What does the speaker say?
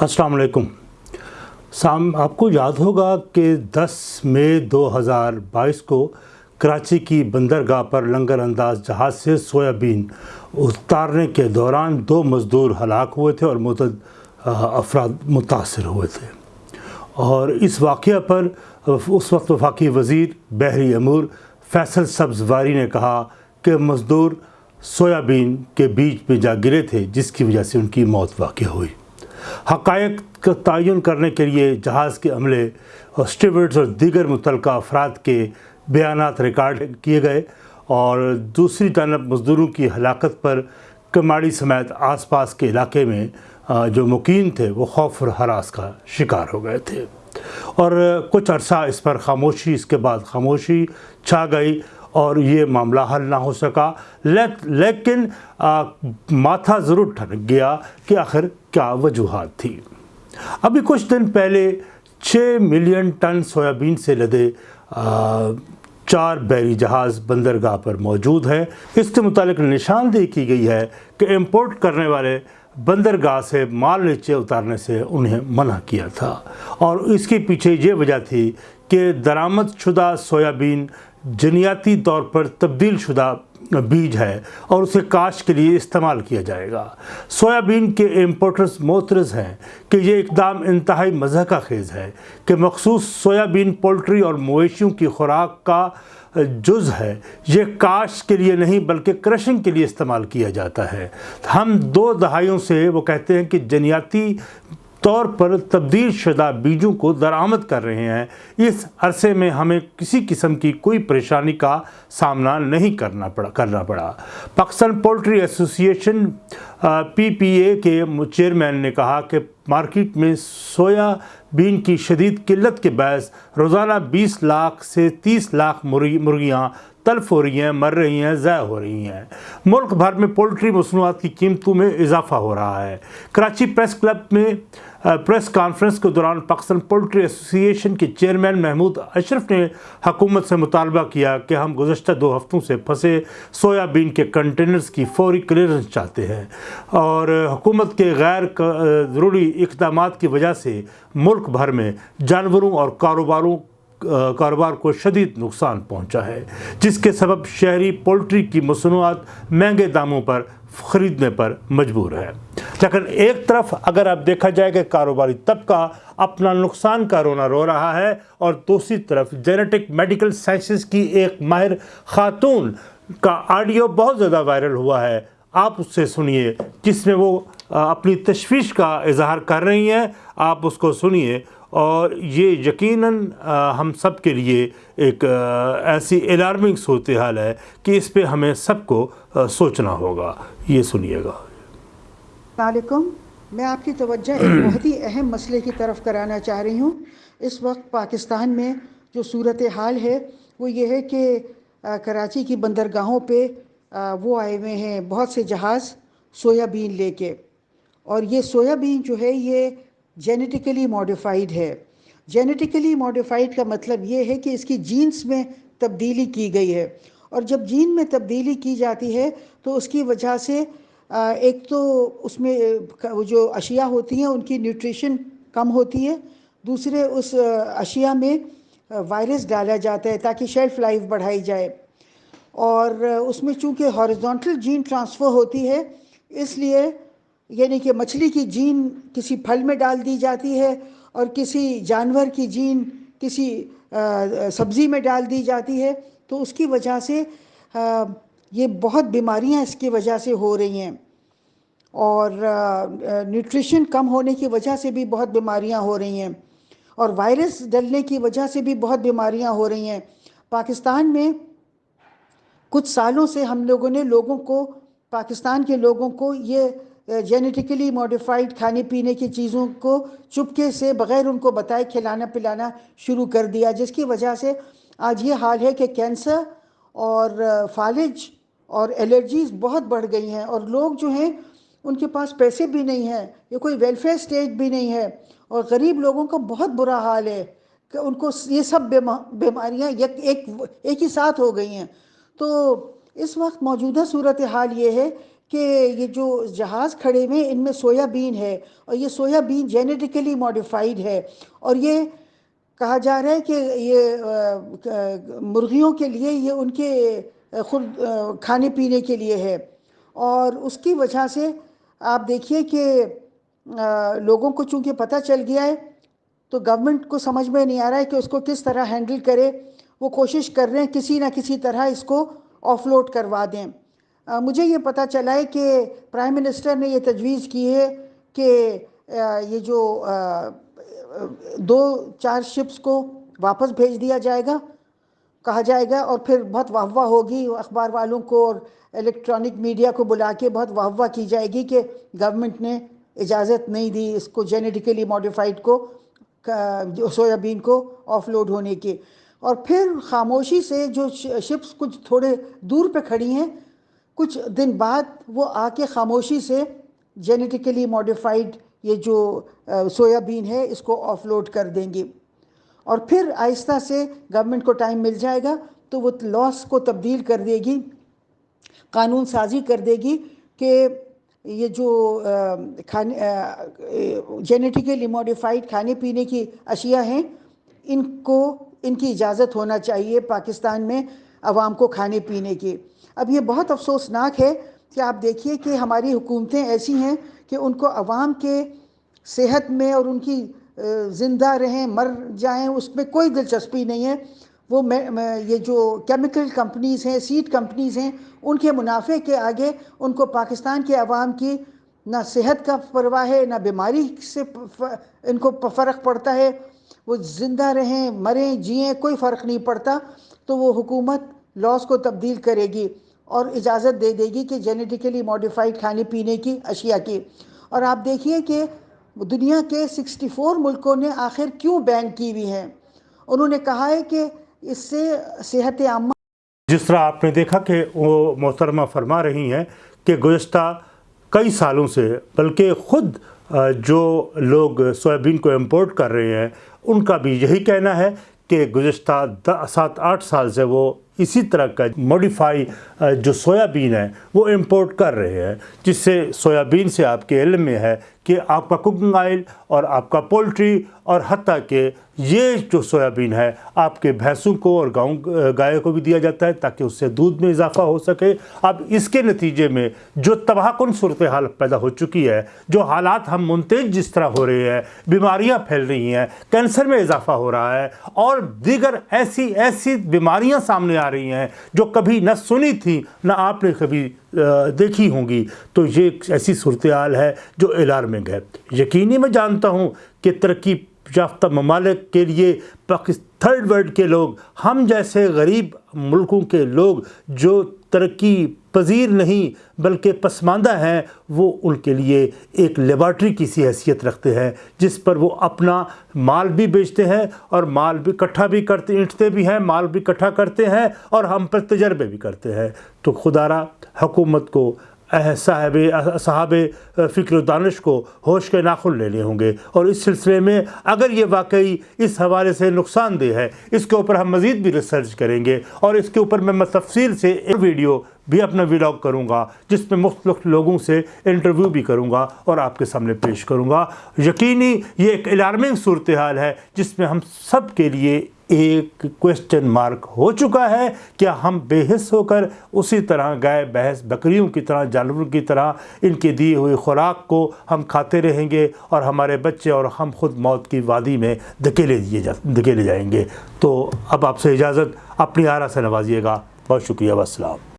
السلام علیکم۔ سام، آپ کو یاد ہوگا کہ دس مئی دو ہزار بائیس کو کراچی کی بندرگاہ پر لنگر انداز جہاز سے سویابین اتارنے کے دوران دو مزدور ہلاک ہوئے تھے اور متعدد افراد متاثر ہوئے تھے۔ اور اس واقعہ پر اس وقت وفاقی وزیر بحری امور فیصل سبزواری نے کہا کہ مزدور سویابین کے بیچ میں جا گرے تھے، جس کی وجہ سے ان کی موت واقع ہوئی۔ حقائق کا تعین کرنے کے لیے جہاز کے عملے اور اسٹیورڈز اور دیگر متعلقہ افراد کے بیانات ریکارڈ کیے گئے اور دوسری جانب مزدوروں کی ہلاکت پر کماڑی سمیت آس پاس کے علاقے میں جو مقیم تھے، وہ خوف اور حراس کا شکار ہو گئے تھے۔ اور کچھ عرصہ اس پر خاموشی، اس کے بعد خاموشی چھا گئی اور یہ معاملہ حل نہ ہو سکا۔ لیکن ماتھا ضرور ٹھنک گیا کہ آخر کیا وجوہات تھی۔ ابھی کچھ دن پہلے چھ ملین ٹن سویابین سے لدے چار بیری جہاز بندرگاہ پر موجود ہے اس کے متعلق نشاندہی کی گئی ہے کہ امپورٹ کرنے والے بندرگاہ سے مال نیچے اتارنے سے انہیں منع کیا تھا۔ اور اس کے پیچھے یہ وجہ تھی کہ درآمد شدہ سویابین جنیاتی طور پر تبدیل شدہ بیج ہے اور اسے کاشت کے لیے استعمال کیا جائے گا۔ سویابین کے امپورٹرز موترز ہیں کہ یہ اقدام انتہائی مذہقہ خیز ہے کہ مخصوص سویابین پولٹری اور مویشیوں کی خوراک کا جز ہے۔ یہ کاشت کے لیے نہیں بلکہ کرشنگ کے لیے استعمال کیا جاتا ہے۔ ہم دو دہائیوں سے وہ کہتے ہیں کہ جنیاتی طور پر تبدیل شدہ بیجوں کو درآمد کر رہے ہیں۔ اس عرصے میں ہمیں کسی قسم کی کوئی پریشانی کا سامنا نہیں کرنا پڑا کرنا پڑا۔ Pakistan poultry association P P A کے چیئرمین نے کہا کہ مارکیٹ میں سویا بین کی شدید قلت کے باعث روزانہ بیس لاکھ سے تیس لاکھ مرغیاں تلف ہو رہی ہیں، مر رہی ہیں، ضائع ہو رہی ہیں۔ ملک بھر میں پولٹری مصنوعات کی قیمتوں میں اضافہ ہو رہا ہے۔ کراچی پریس کلب میں پریس کانفرنس کے دوران پاکستان پولٹری ایسوسی ایشن کے چیئرمین محمود اشرف نے حکومت سے مطالبہ کیا کہ ہم گزشتہ دو ہفتوں سے پھنسے سویابین کے کنٹینرز کی فوری کلیئرنس چاہتے ہیں اور حکومت کے غیر ضروری اقدامات کی وجہ سے ملک بھر میں جانوروں اور کاروباروں کاروبار کو شدید نقصان پہنچا ہے، جس کے سبب شہری پولٹری کی مصنوعات مہنگے داموں پر خریدنے پر مجبور ہے لیکن ایک طرف اگر اب دیکھا جائے کہ کاروباری طبقہ اپنا نقصان کا رونا رو رہا ہے اور دوسری طرف جینیٹک میڈیکل سائنسز کی ایک ماہر خاتون کا آڈیو بہت زیادہ وائرل ہوا ہے، آپ اس سے سنیے، جس میں وہ اپنی تشویش کا اظہار کر رہی ہیں، آپ اس کو سنیے۔ اور یہ یقیناً ہم سب کے لیے ایک ایسی الارمنگ صورتحال ہے کہ اس پہ ہمیں سب کو سوچنا ہوگا۔ یہ سنیے گا۔ علیکم میں آپ کی توجہ ایک بہت ہی اہم مسئلے کی طرف کرانا چاہ رہی ہوں۔ اس وقت پاکستان میں جو صورتحال ہے وہ یہ ہے کہ کراچی کی بندرگاہوں پہ وہ آئے ہوئے ہیں بہت سے جہاز سویا بین لے کے۔ اور یہ سویا بین جو ہے یہ جینیٹیکلی موڈیفائیڈ ہے۔ جینیٹیکلی موڈیفائیڈ کا مطلب یہ ہے کہ اس کی جینز میں تبدیلی کی گئی ہے۔ اور جب جین میں تبدیلی کی جاتی ہے تو اس کی وجہ سے ایک تو اس میں جو اشیاء ہوتی ہیں، ان کی نیوٹریشن کم ہوتی ہے۔ دوسرے، اس اشیاء میں وائرس ڈالا جاتا ہے تاکہ شیلف لائف بڑھائی جائے۔ اور اس میں چونکہ ہارزونٹل جین ٹرانسفر ہوتی ہے، اس لیے یعنی کہ مچھلی کی جین کسی پھل میں ڈال دی جاتی ہے اور کسی جانور کی جین کسی سبزی میں ڈال دی جاتی ہے۔ تو اس کی وجہ سے یہ بہت بیماریاں اس کی وجہ سے ہو رہی ہیں اور نیوٹریشن کم ہونے کی وجہ سے بھی بہت بیماریاں ہو رہی ہیں اور وائرس ڈلنے کی وجہ سے بھی بہت بیماریاں ہو رہی ہیں۔ پاکستان میں کچھ سالوں سے ہم لوگوں نے لوگوں کو، پاکستان کے لوگوں کو یہ جینیٹیکلی موڈیفائڈ کھانے پینے کی چیزوں کو چپکے سے بغیر ان کو بتائے کھلانا پلانا شروع کر دیا، جس کی وجہ سے آج یہ حال ہے کہ کینسر اور فالج اور الرجیز بہت بڑھ گئی ہیں اور لوگ جو ہیں ان کے پاس پیسے بھی نہیں ہیں یہ کوئی ویلفیئر اسٹیٹ بھی نہیں ہے اور غریب لوگوں کا بہت برا حال ہے کہ ان کو یہ سب بیماریاں ایک ایک ہی ساتھ ہو گئی ہیں۔ تو اس وقت موجودہ صورتحال یہ ہے کہ یہ جو جہاز کھڑے ہوئے ان میں سویا بین ہے اور یہ سویا بین جینیٹیکلی ماڈیفائڈ ہے اور یہ کہا جا رہا ہے کہ یہ مرغیوں کے لیے یہ ان کے خود کھانے پینے کے لیے ہے۔ اور اس کی وجہ سے آپ دیکھیے کہ لوگوں کو چونکہ پتہ چل گیا ہے، تو گورنمنٹ کو سمجھ میں نہیں آ رہا ہے کہ اس کو کس طرح ہینڈل کرے۔ وہ کوشش کر رہے ہیں کسی نہ کسی طرح اس کو آف لوڈ کروا دیں۔ مجھے یہ پتہ چلا ہے کہ پرائم منسٹر نے یہ تجویز کی ہے کہ یہ جو دو، چار شپس کو واپس بھیج دیا جائے گا۔ کہا جائے گا اور پھر بہت واہ واہ ہوگی اخبار والوں کو اور الیکٹرانک میڈیا کو بلا کے بہت واہ واہ کی جائے گی کہ گورنمنٹ نے اجازت نہیں دی اس کو جینیٹیکلی ماڈیفائڈ کو سویابین کو آف لوڈ ہونے کے۔ اور پھر خاموشی سے جو شپس کچھ تھوڑے دور پہ کھڑی ہیں، کچھ دن بعد وہ آ کے خاموشی سے جینیٹیکلی ماڈیفائڈ یہ جو سویابین ہے، اس کو آف لوڈ کر دیں گے۔ اور پھر آہستہ سے گورنمنٹ کو ٹائم مل جائے گا تو وہ لاس کو تبدیل کر دے گی، قانون سازی کر دے گی کہ یہ جو کھانے جینیٹیکلی ماڈیفائڈ کھانے پینے کی اشیاء ہیں، ان کو، ان کی اجازت ہونا چاہیے پاکستان میں عوام کو کھانے پینے کی۔ اب یہ بہت افسوسناک ہے کہ آپ دیکھیے کہ ہماری حکومتیں ایسی ہیں کہ ان کو عوام کے صحت میں اور ان کی زندہ رہیں، مر جائیں، اس میں کوئی دلچسپی نہیں ہے۔ وہ یہ جو کیمیکل کمپنیز ہیں سیڈ کمپنیز ہیں، ان کے منافع کے آگے ان کو پاکستان کے عوام کی نہ صحت کا پرواہ ہے، نہ بیماری سے ان کو فرق پڑتا ہے۔ وہ زندہ رہیں، مریں، جئیں، کوئی فرق نہیں پڑتا۔ تو وہ حکومت لاس کو تبدیل کرے گی اور اجازت دے دے گی کہ جینیٹیکلی ماڈیفائڈ کھانے پینے کی، اشیاء کی۔ اور آپ دیکھیے کہ دنیا کے سکسٹی فور ملکوں نے آخر کیوں بین کی ہوئی ہیں؟ انہوں نے کہا ہے کہ اس سے صحت عامہ جس طرح آپ نے دیکھا کہ وہ محترمہ فرما رہی ہیں کہ گزشتہ کئی سالوں سے بلکہ خود جو لوگ سویابین کو امپورٹ کر رہے ہیں، ان کا بھی یہی کہنا ہے کہ گزشتہ سات آٹھ سال سے وہ اسی طرح کا موڈیفائی جو سویابین ہے وہ امپورٹ کر رہے ہیں، جس سے سویابین سے آپ کے علم میں ہے کہ آپ کا کوکنگ آئل اور آپ کا پولٹری اور حتیٰ کہ یہ جو سویابین ہے، آپ کے بھینسوں کو اور گاؤں، گائے کو بھی دیا جاتا ہے تاکہ اس سے دودھ میں اضافہ ہو سکے۔ اب اس کے نتیجے میں جو تباہ کن صورتحال پیدا ہو چکی ہے، جو حالات ہم منتج جس طرح ہو رہے ہیں، بیماریاں پھیل رہی ہیں، کینسر میں اضافہ ہو رہا ہے اور دیگر ایسی ایسی بیماریاں سامنے آ رہی ہیں جو کبھی نہ سنی تھی نہ آپ نے کبھی دیکھی ہوں گی۔ تو یہ ایسی صورتحال ہے جو الارمنگ ہے۔ یقینی میں جانتا ہوں کہ ترقی یافتہ ممالک کے لیے تھرڈ ورلڈ کے لوگ، ہم جیسے غریب ملکوں کے لوگ جو ترقی پذیر نہیں بلکہ پسماندہ ہیں، وہ ان کے لیے ایک لیبارٹری کی سی حیثیت رکھتے ہیں، جس پر وہ اپنا مال بھی بیچتے ہیں اور مال بھی کٹھا بھی کرتے انٹتے بھی ہیں، مال بھی کٹھا کرتے ہیں اور ہم پر تجربے بھی کرتے ہیں۔ تو خدا را حکومت کو صاحب صحاب فکر و دانش کو ہوش کے ناخن لینے ہوں گے۔ اور اس سلسلے میں اگر یہ واقعی اس حوالے سے نقصان دہ ہے، اس کے اوپر ہم مزید بھی ریسرچ کریں گے۔ اور اس کے اوپر میں تفصیل سے ایک ویڈیو بھی اپنا ویلاگ کروں گا، جس میں مختلف لوگوں سے انٹرویو بھی کروں گا اور آپ کے سامنے پیش کروں گا۔ یقینی یہ ایک الارمنگ صورتحال ہے، جس میں ہم سب کے لیے ایک کوشچن مارک ہو چکا ہے۔ کیا ہم بے حص ہو کر اسی طرح گائے بحث بکریوں کی طرح، جانوروں کی طرح ان کی دی ہوئی خوراک کو ہم کھاتے رہیں گے اور ہمارے بچے اور ہم خود موت کی وادی میں دھکیلے دیے جا، دھکیلے جائیں گے؟ تو اب آپ سے اجازت، اپنی آرہ سے نوازیے گا۔ بہت شکریہ والسلام